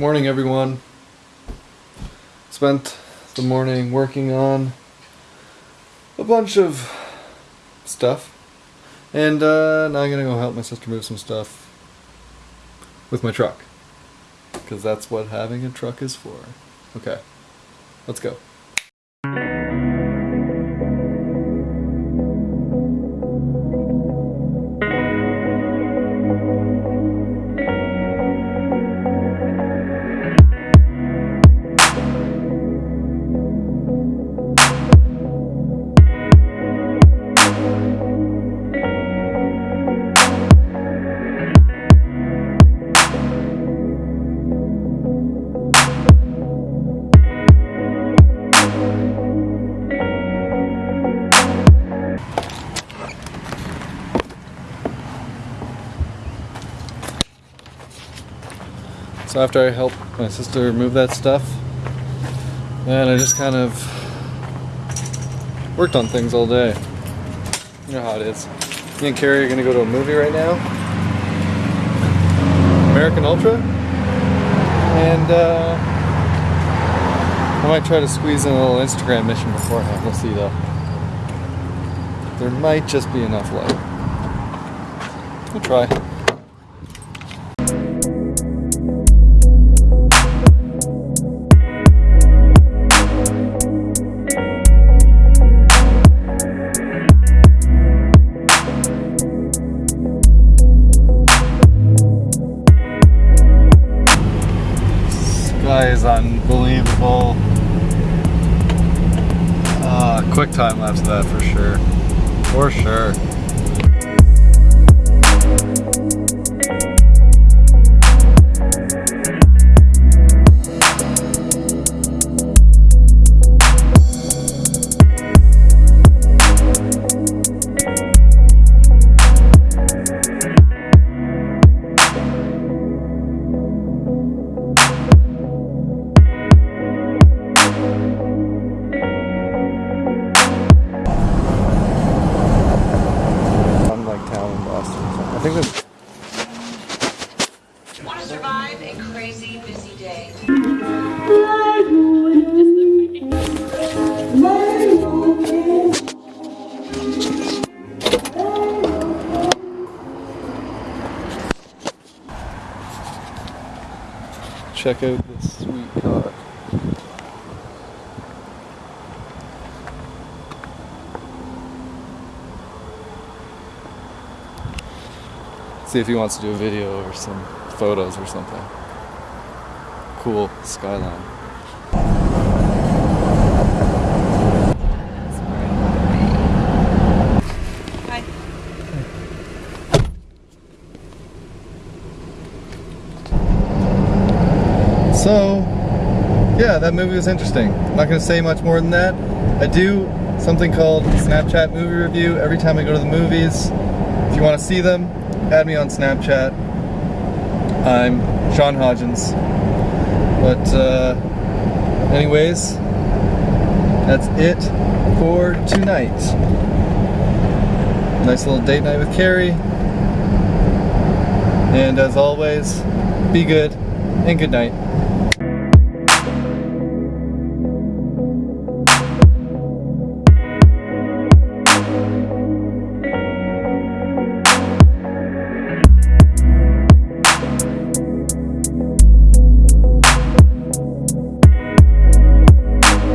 morning everyone. Spent the morning working on a bunch of stuff. And uh, now I'm gonna go help my sister move some stuff with my truck. Because that's what having a truck is for. Okay, let's go. So after I helped my sister move that stuff, and I just kind of worked on things all day. You know how it is. Me and Carrie are gonna go to a movie right now. American Ultra. And uh, I might try to squeeze in a little Instagram mission beforehand. We'll see though. There might just be enough light. We'll try. Sky is unbelievable. Uh, quick time lapse of that for sure. For sure. I think that's Want to survive a crazy busy day? check out this sweet car. See if he wants to do a video or some photos or something. Cool skyline. Hi. So, yeah, that movie was interesting. I'm not going to say much more than that. I do something called Snapchat movie review every time I go to the movies. If you want to see them, add me on Snapchat. I'm Sean Hodgins. But, uh, anyways, that's it for tonight. Nice little date night with Carrie. And as always, be good and good night.